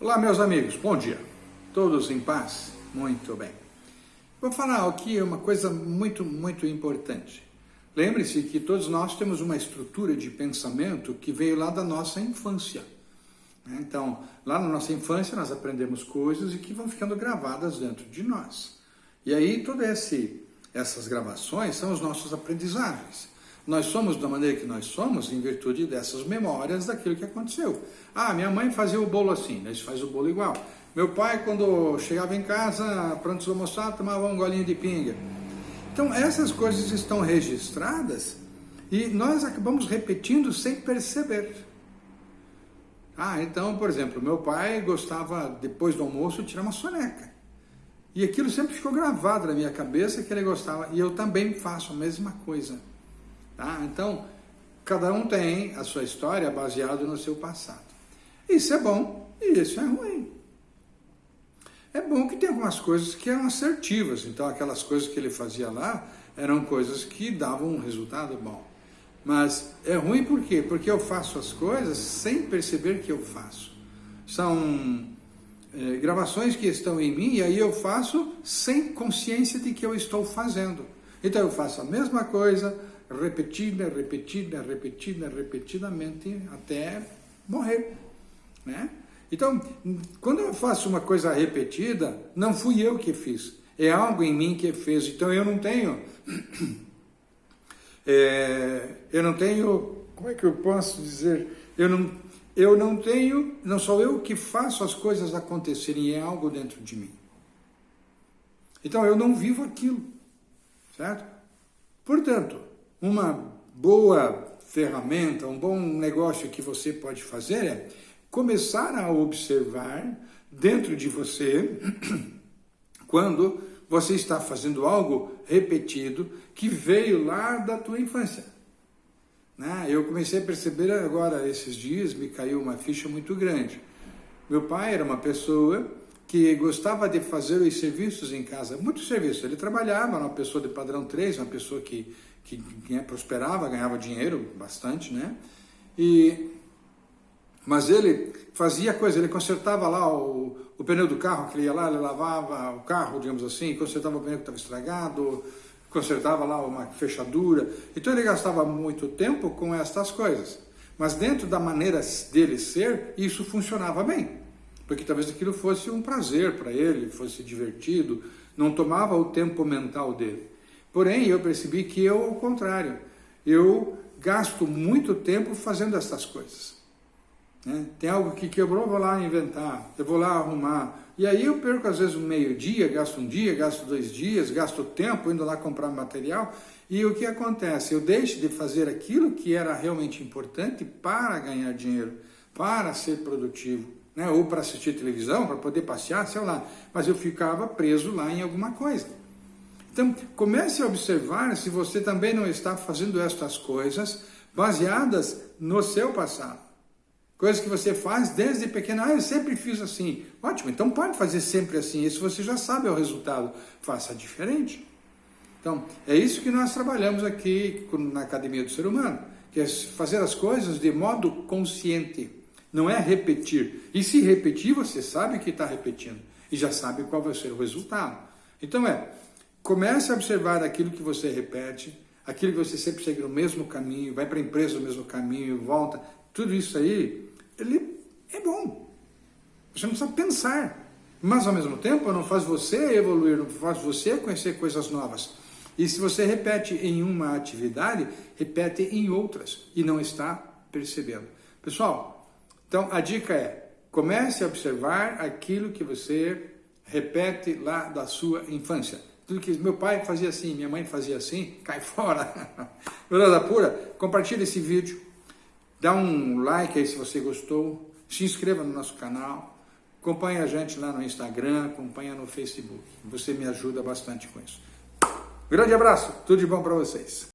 Olá, meus amigos, bom dia. Todos em paz? Muito bem. Vou falar aqui uma coisa muito, muito importante. Lembre-se que todos nós temos uma estrutura de pensamento que veio lá da nossa infância. Então, lá na nossa infância nós aprendemos coisas e que vão ficando gravadas dentro de nós. E aí todas essas gravações são os nossos aprendizagens. Nós somos da maneira que nós somos em virtude dessas memórias daquilo que aconteceu. Ah, minha mãe fazia o bolo assim, nós faz o bolo igual. Meu pai, quando chegava em casa, pronto para almoçar, tomava um golinho de pinga. Então, essas coisas estão registradas e nós acabamos repetindo sem perceber. Ah, então, por exemplo, meu pai gostava, depois do almoço, de tirar uma soneca. E aquilo sempre ficou gravado na minha cabeça que ele gostava. E eu também faço a mesma coisa. Tá? Então, cada um tem a sua história baseada no seu passado. Isso é bom e isso é ruim. É bom que tem algumas coisas que eram assertivas, então aquelas coisas que ele fazia lá eram coisas que davam um resultado bom. Mas é ruim por quê? Porque eu faço as coisas sem perceber que eu faço. São é, gravações que estão em mim e aí eu faço sem consciência de que eu estou fazendo. Então eu faço a mesma coisa, repetida, repetida, repetida, repetidamente até morrer, né? Então, quando eu faço uma coisa repetida, não fui eu que fiz, é algo em mim que fez. Então eu não tenho, é, eu não tenho, como é que eu posso dizer? Eu não, eu não tenho, não sou eu que faço as coisas acontecerem, é algo dentro de mim. Então eu não vivo aquilo, certo? Portanto, uma boa ferramenta, um bom negócio que você pode fazer é começar a observar dentro de você quando você está fazendo algo repetido que veio lá da tua infância. Né? Eu comecei a perceber agora, esses dias, me caiu uma ficha muito grande. Meu pai era uma pessoa que gostava de fazer os serviços em casa, muitos serviços. Ele trabalhava, era uma pessoa de padrão 3, uma pessoa que, que, que prosperava, ganhava dinheiro bastante, né? E, mas ele fazia coisa, ele consertava lá o, o pneu do carro, que ele ia lá, ele lavava o carro, digamos assim, consertava o pneu que estava estragado, consertava lá uma fechadura. Então ele gastava muito tempo com estas coisas. Mas dentro da maneira dele ser, isso funcionava bem porque talvez aquilo fosse um prazer para ele, fosse divertido, não tomava o tempo mental dele. Porém, eu percebi que eu, ao contrário, eu gasto muito tempo fazendo essas coisas. Né? Tem algo que quebrou, eu vou lá inventar, eu vou lá arrumar. E aí eu perco às vezes um meio dia, gasto um dia, gasto dois dias, gasto tempo indo lá comprar material. E o que acontece? Eu deixo de fazer aquilo que era realmente importante para ganhar dinheiro, para ser produtivo né? ou para assistir televisão, para poder passear, sei lá, mas eu ficava preso lá em alguma coisa. Então, comece a observar se você também não está fazendo estas coisas baseadas no seu passado. Coisas que você faz desde pequeno. Ah, eu sempre fiz assim. Ótimo, então pode fazer sempre assim. Isso você já sabe o resultado. Faça diferente. Então, é isso que nós trabalhamos aqui na Academia do Ser Humano, que é fazer as coisas de modo consciente não é repetir. E se repetir, você sabe que está repetindo e já sabe qual vai ser o resultado. Então é, comece a observar aquilo que você repete, aquilo que você sempre segue no mesmo caminho, vai para a empresa no mesmo caminho, volta, tudo isso aí, ele é bom. Você não precisa pensar. Mas ao mesmo tempo não faz você evoluir, não faz você conhecer coisas novas. E se você repete em uma atividade, repete em outras e não está percebendo. Pessoal, então, a dica é, comece a observar aquilo que você repete lá da sua infância. Tudo que meu pai fazia assim, minha mãe fazia assim, cai fora. Verdade pura? Compartilhe esse vídeo, dá um like aí se você gostou, se inscreva no nosso canal, acompanhe a gente lá no Instagram, acompanhe no Facebook. Você me ajuda bastante com isso. Grande abraço, tudo de bom para vocês.